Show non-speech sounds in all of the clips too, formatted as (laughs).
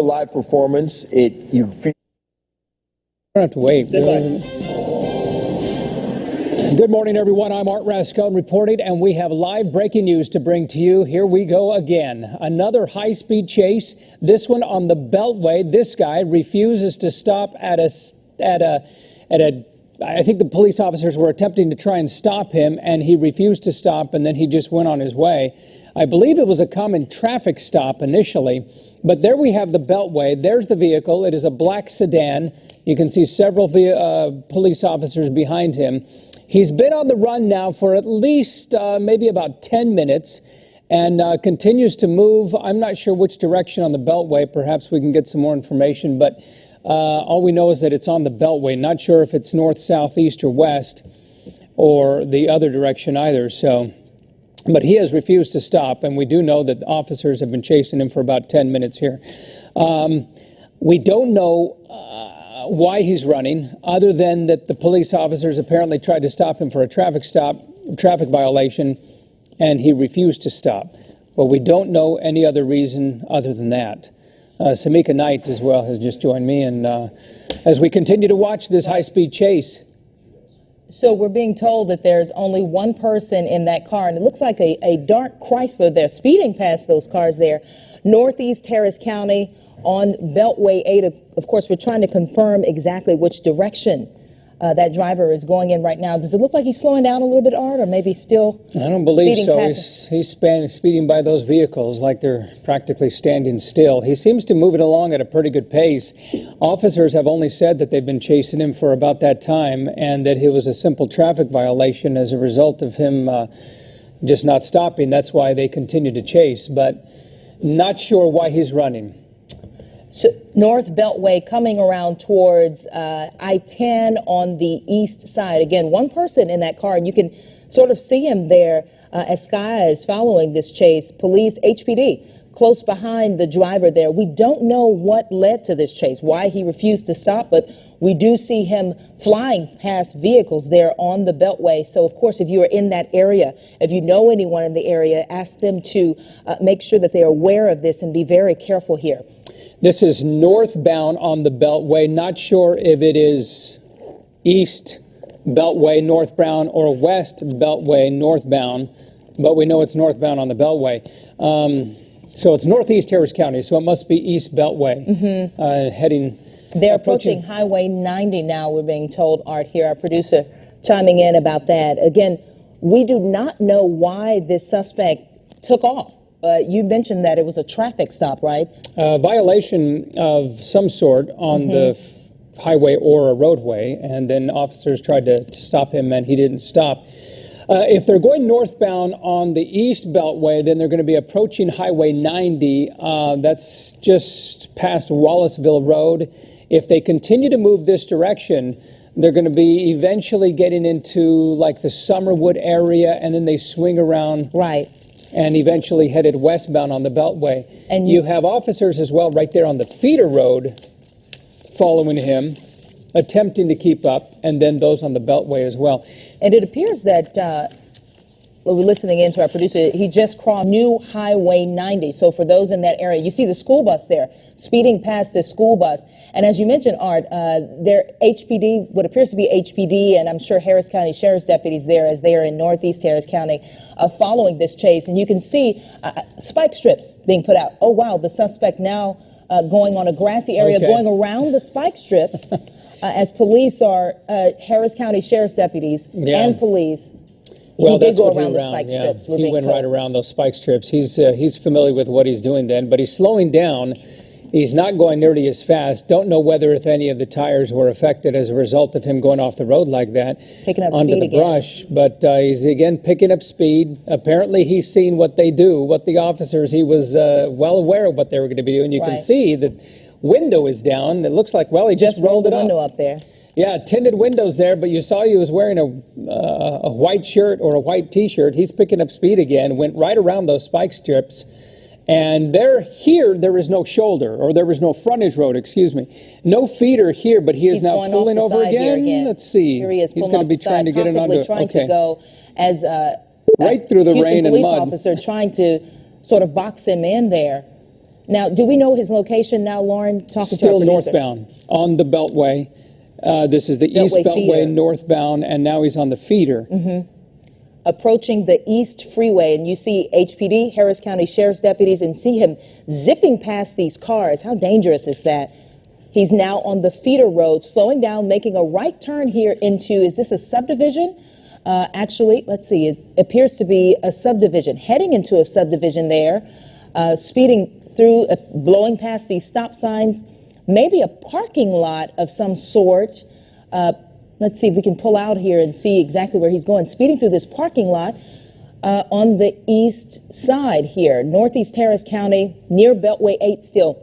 live performance. It you don't have to wait. Good morning, everyone. I'm Art Rascon reporting, and we have live breaking news to bring to you. Here we go again. Another high speed chase, this one on the Beltway. This guy refuses to stop at a, at a, at a, I think the police officers were attempting to try and stop him, and he refused to stop, and then he just went on his way. I believe it was a common traffic stop initially, but there we have the Beltway. There's the vehicle. It is a black sedan. You can see several uh, police officers behind him. He's been on the run now for at least uh, maybe about 10 minutes and uh, continues to move. I'm not sure which direction on the Beltway. Perhaps we can get some more information, but uh, all we know is that it's on the Beltway. Not sure if it's north, south, east, or west, or the other direction either. So, but he has refused to stop, and we do know that officers have been chasing him for about 10 minutes here. Um, we don't know uh, why he's running, other than that the police officers apparently tried to stop him for a traffic stop, traffic violation, and he refused to stop. But we don't know any other reason other than that. Uh, Samica Knight as well has just joined me, and uh, as we continue to watch this high-speed chase. So we're being told that there's only one person in that car, and it looks like a, a dark Chrysler. They're speeding past those cars there, northeast Harris County on Beltway 8. Of course, we're trying to confirm exactly which direction uh, that driver is going in right now. Does it look like he's slowing down a little bit, Art, or maybe still? I don't believe so. He's, he's span, speeding by those vehicles like they're practically standing still. He seems to move it along at a pretty good pace. Officers have only said that they've been chasing him for about that time and that it was a simple traffic violation as a result of him uh, just not stopping. That's why they continue to chase, but not sure why he's running. North Beltway coming around towards uh, I-10 on the east side. Again, one person in that car, and you can sort of see him there uh, as Sky is following this chase. Police, HPD, close behind the driver there. We don't know what led to this chase, why he refused to stop, but we do see him flying past vehicles there on the Beltway. So, of course, if you are in that area, if you know anyone in the area, ask them to uh, make sure that they are aware of this and be very careful here. This is northbound on the Beltway. Not sure if it is east Beltway northbound or west Beltway northbound, but we know it's northbound on the Beltway. Um, so it's northeast Harris County, so it must be east Beltway mm -hmm. uh, heading. They're approaching, approaching Highway 90 now, we're being told, Art, here, our producer chiming in about that. Again, we do not know why this suspect took off. Uh, you mentioned that it was a traffic stop, right? A violation of some sort on mm -hmm. the highway or a roadway, and then officers tried to, to stop him, and he didn't stop. Uh, if they're going northbound on the East Beltway, then they're going to be approaching Highway 90. Uh, that's just past Wallisville Road. If they continue to move this direction, they're going to be eventually getting into like the Summerwood area, and then they swing around. Right and eventually headed westbound on the Beltway. And you have officers as well right there on the feeder road following him, attempting to keep up, and then those on the Beltway as well. And it appears that uh, we're listening in to our producer. He just crossed New Highway 90. So for those in that area, you see the school bus there speeding past this school bus. And as you mentioned, Art, uh, their HPD, what appears to be HPD, and I'm sure Harris County Sheriff's deputies there, as they are in Northeast Harris County, uh, following this chase. And you can see uh, uh spike strips being put out. Oh, wow, the suspect now uh, going on a grassy area, okay. going around the spike strips. (laughs) Uh, as police are Harris County Sheriff's deputies yeah. and police well, he did go around the spike yeah. strips. he went told. right around those spike strips. He's uh, he's familiar with what he's doing then, but he's slowing down. He's not going nearly as fast. Don't know whether if any of the tires were affected as a result of him going off the road like that, picking up under the again. brush. But uh, he's again picking up speed. Apparently, he's seen what they do, what the officers. He was uh, well aware of what they were going to be doing. You right. can see the window is down. It looks like well, he just, just rolled, rolled the window up there. Yeah, tinted windows there, but you saw he was wearing a, uh, a white shirt or a white T-shirt. He's picking up speed again, went right around those spike strips. And there, here, there is no shoulder, or there was no frontage road, excuse me. No feeder here, but he is He's now pulling over again. again. Let's see. Here he is He's going to be trying to get it under. trying okay. to go as a right through the Houston rain police and mud. officer trying to sort of box him in there. Now, do we know his location now, Lauren? Talking Still to our producer. northbound on the Beltway. Uh, this is the East Beltway Beltway feeder. northbound, and now he's on the feeder. approaching the East Freeway, and you see HPD, Harris County Sheriff's deputies, and see him zipping past these cars. How dangerous is that? He's now on the feeder road, slowing down, making a right turn here into, is this a subdivision? Uh, actually, let's see, it appears to be a subdivision, heading into a subdivision there, uh, speeding through, uh, blowing past these stop signs, maybe a parking lot of some sort. Uh, let's see if we can pull out here and see exactly where he's going. Speeding through this parking lot uh, on the east side here, Northeast Harris County, near Beltway 8 still.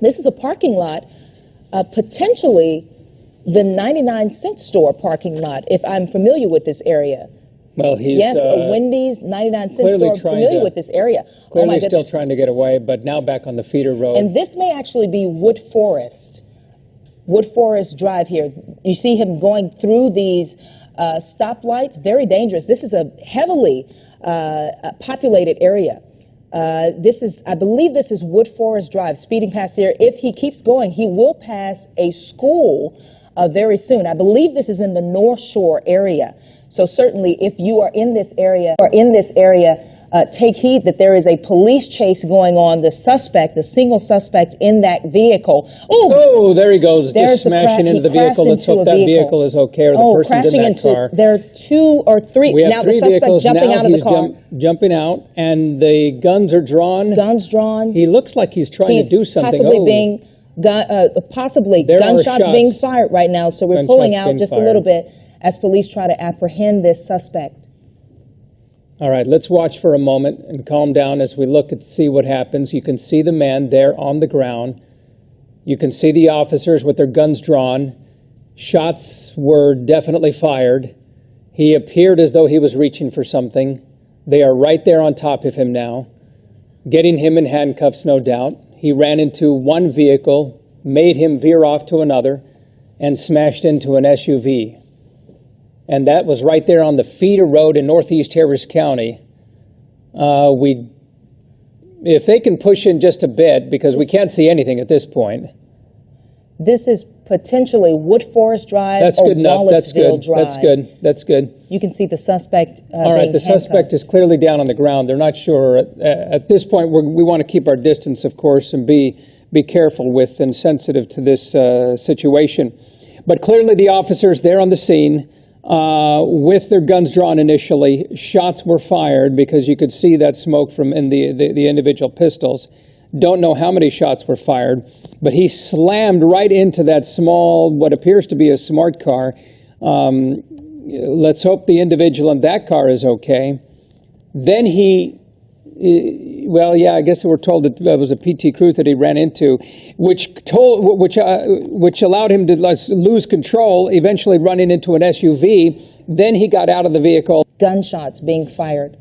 This is a parking lot, uh, potentially the 99 cent store parking lot, if I'm familiar with this area. Well, he's yes, uh, a Wendy's 99 cent store. I'm familiar to- with this area. oh clearly my still trying to get away, but now back on the feeder road. And this may actually be Wood Forest. Wood Forest Drive here. You see him going through these uh, stoplights. Very dangerous. This is a heavily uh, uh, populated area. Uh, this is, I believe, this is Wood Forest Drive. Speeding past here. If he keeps going, he will pass a school uh, very soon. I believe this is in the North Shore area. So certainly, if you are in this area, or in this area, uh, take heed that there is a police chase going on. The suspect, the single suspect in that vehicle. Oh, oh, there he goes, there's just smashing he into the vehicle. Let's hope that vehicle. vehicle is okay or the oh, person's crashing in that into. car. There are two or three. We have now three the suspect vehicles jumping now. out of the car. jump- jumping out, and the guns are drawn. Guns drawn. He looks like he's trying He's to do something. possibly oh, being gun, uh, possibly There gunshots being fired right now. So we're Gunshots pulling out just a little bit as police try to apprehend this suspect. All right, let's watch for a moment and calm down as we look and see what happens. You can see the man there on the ground. You can see the officers with their guns drawn. Shots were definitely fired. He appeared as though he was reaching for something. They are right there on top of him now, getting him in handcuffs, no doubt. He ran into one vehicle, made him veer off to another, and smashed into an SUV and that was right there on the feeder road in northeast Harris County. Uh, we, if they can push in just a bit, because we can't see anything at this point. This is potentially Wood Forest Drive That's or good enough. That's Wallisville good. Drive. That's good. That's good. You can see the suspect. Uh, All right, the suspect is clearly down on the ground. They're not sure. At, at this point, we're, we want to keep our distance, of course, and be, be careful with and sensitive to this uh, situation. But clearly, the officers there on the scene, uh, with their guns drawn initially, shots were fired because you could see that smoke from in the, the, the individual pistols. Don't know how many shots were fired, but he slammed right into that small, what appears to be a smart car. Um, let's hope the individual in that car is okay. Then he, well, yeah, I guess we're told that it was a PT Cruise that he ran into, which told, which, uh, which allowed him to lose control, eventually running into an SUV. Then he got out of the vehicle. gunshots being fired.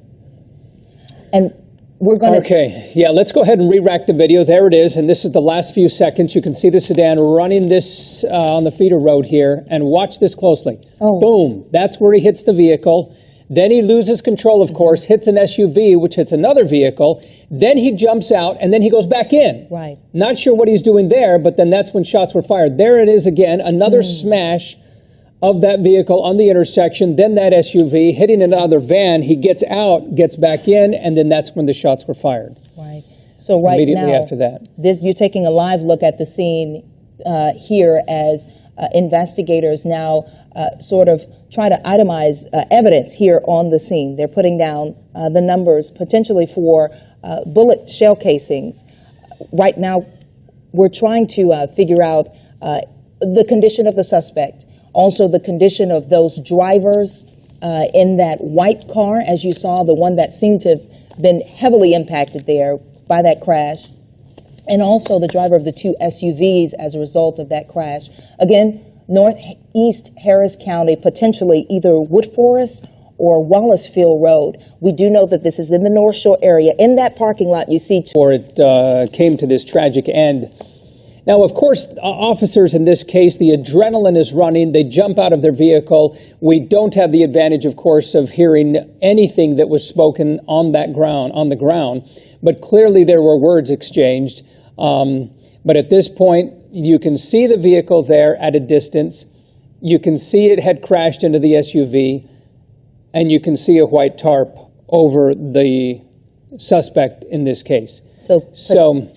And we're going to. Okay, yeah, let's go ahead and re-rack the video. There it is, and this is the last few seconds. You can see the sedan running this uh, on the feeder road here, and watch this closely. Oh. Boom, that's where he hits the vehicle. Then he loses control, of course, hits an SUV, which hits another vehicle. Then he jumps out, and then he goes back in. Right. Not sure what he's doing there, but then that's when shots were fired. There it is again, another Hmm. smash of that vehicle on the intersection, then that SUV hitting another van. He gets out, gets back in, and then that's when the shots were fired. Right. So right Immediately now, after that. this you're taking a live look at the scene uh, here as uh, investigators now uh, sort of try to itemize uh, evidence here on the scene. They're putting down uh, the numbers potentially for uh, bullet shell casings. Right now, we're trying to uh, figure out uh, the condition of the suspect, also the condition of those drivers uh, in that white car, as you saw, the one that seemed to have been heavily impacted there by that crash, and also the driver of the two SUVs as a result of that crash. Again, northeast Harris County, potentially either Wood Forest or Wallisville Road. We do know that this is in the North Shore area. In that parking lot, you see Before it uh, came to this tragic end. Now, of course, officers in this case, the adrenaline is running. They jump out of their vehicle. We don't have the advantage, of course, of hearing anything that was spoken on that ground, on the ground. But clearly, there were words exchanged. Um, but at this point, you can see the vehicle there at a distance. You can see it had crashed into the SUV, and you can see a white tarp over the suspect in this case. So, So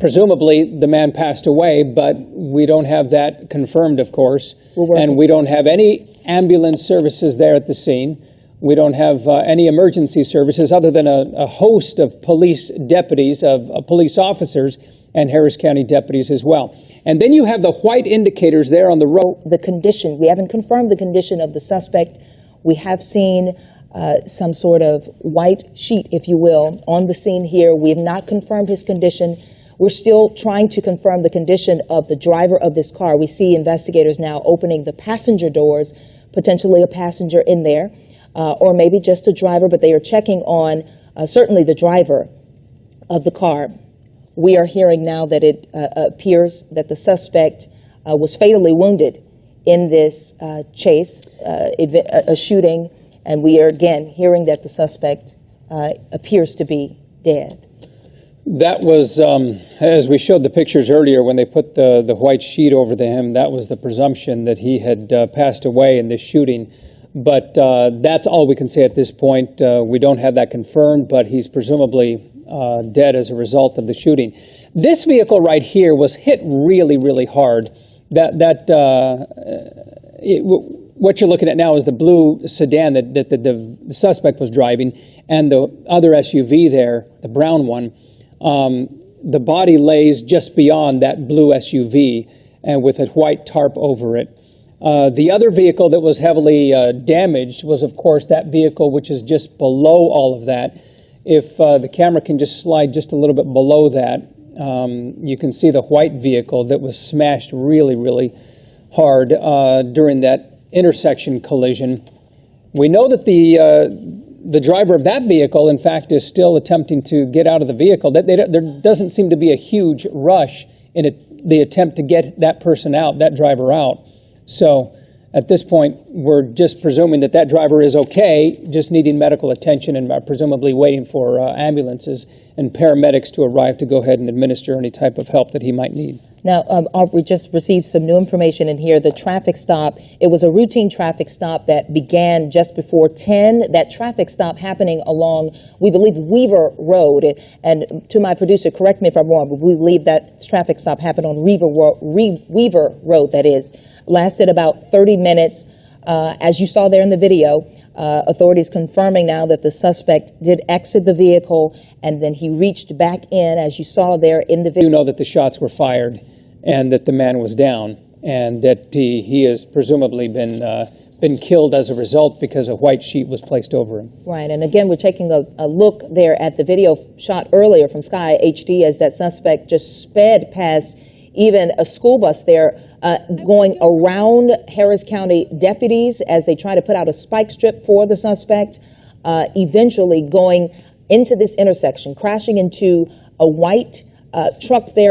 presumably the man passed away, but we don't have that confirmed, of course. And we don't have any ambulance services there at the scene. We don't have uh, any emergency services other than a, a host of police deputies, of uh, police officers, and Harris County deputies as well. And then you have the white indicators there on the road. the condition, we haven't confirmed the condition of the suspect. We have seen uh, some sort of white sheet, if you will, on the scene here. We have not confirmed his condition. We're still trying to confirm the condition of the driver of this car. We see investigators now opening the passenger doors, potentially a passenger in there, uh, or maybe just a driver, but they are checking on uh, certainly the driver of the car. We are hearing now that it uh, appears that the suspect uh, was fatally wounded in this uh, chase, uh, ev- a shooting, and we are again hearing that the suspect appears to be dead. That was, um, as we showed the pictures earlier, when they put the, the white sheet over the him, that was the presumption that he had uh, passed away in this shooting. But uh, that's all we can say at this point. Uh, we don't have that confirmed, but he's presumably uh, dead as a result of the shooting. This vehicle right here was hit really, really hard. That, that uh, it, w- what you're looking at now is the blue sedan that, that, that the, the suspect was driving, and the other SUV there, the brown one. Um, the body lays just beyond that blue SUV, and with a white tarp over it. Uh, the other vehicle that was heavily uh, damaged was, of course, that vehicle which is just below all of that. If uh, the camera can just slide just a little bit below that, um, you can see the white vehicle that was smashed really, really hard uh, during that intersection collision. We know that the uh, the driver of that vehicle, in fact, is still attempting to get out of the vehicle. That they, don't- there doesn't seem to be a huge rush in the attempt to get that person out, that driver out. So at this point, we're just presuming that that driver is okay, just needing medical attention and uh, presumably waiting for uh, ambulances and paramedics to arrive to go ahead and administer any type of help that he might need. Now, um, we just received some new information in here. The traffic stop, it was a routine traffic stop that began just before 10. That traffic stop happening along, we believe, Weaver Road. And to my producer, correct me if I'm wrong, but we believe that traffic stop happened on Weaver, Re- Weaver Road, that is. Lasted about 30 minutes. Uh, as you saw there in the video, uh, authorities confirming now that the suspect did exit the vehicle and then he reached back in, as you saw there in the video. do know that the shots were fired and that the man was down and that he, he has presumably been, uh, been killed as a result because a white sheet was placed over him. Right, and again, we're taking a, a look there at the video shot earlier from Sky HD as that suspect just sped past even a school bus there, uh, going around Harris County deputies as they try to put out a spike strip for the suspect, uh, eventually going into this intersection, crashing into a white uh, truck there.